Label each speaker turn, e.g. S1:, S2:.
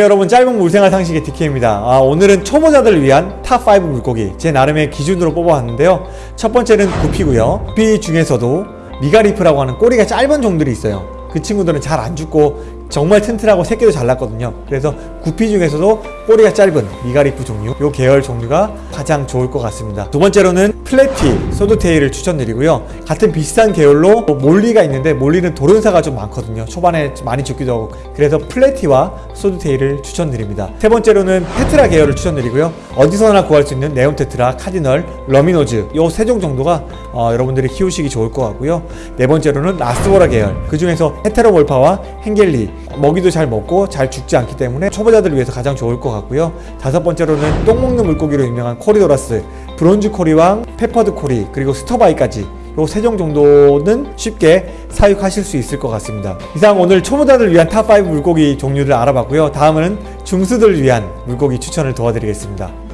S1: 여러분 짧은 물생활 상식의 DK입니다. 아, 오늘은 초보자들을 위한 top 5 물고기 제 나름의 기준으로 뽑아왔는데요. 첫 번째는 구피고요. 구피 중에서도 미가리프라고 하는 꼬리가 짧은 종들이 있어요. 그 친구들은 잘 안 죽고 정말 튼튼하고 새끼도 잘 났거든요. 그래서 구피 중에서도 꼬리가 짧은 미가리프 종류 요 계열 종류가 가장 좋을 것 같습니다. 두 번째로는 platy swordtail을 추천드리고요. 같은 비슷한 계열로 molly가 있는데 molly는 돌연사가 좀 많거든요. 초반에 많이 죽기도 하고. 그래서 platy와 swordtail을 추천드립니다. 세 번째로는 tetra 계열을 추천드리고요. 어디서나 구할 수 있는 neon tetra, cardinal, rummy nose 요 세 종 정도가 어, 여러분들이 키우시기 좋을 것 같고요. 네 번째로는 rasbora 계열. 그 중에서 heteromorpha와 hengeli 먹이도 잘 먹고 잘 죽지 않기 때문에 초보자들을 위해서 가장 좋을 것 같고요. 다섯 번째로는 똥 먹는 물고기로 유명한 corydoras bronze cory와, peppered cory 그리고 sterbai까지. 요 세 종 정도는 쉽게 사육하실 수 있을 것 같습니다. 이상 오늘 초보자들을 위한 top 5 물고기 종류를 알아봤고요. 다음은 중수들을 위한 물고기 추천을 도와드리겠습니다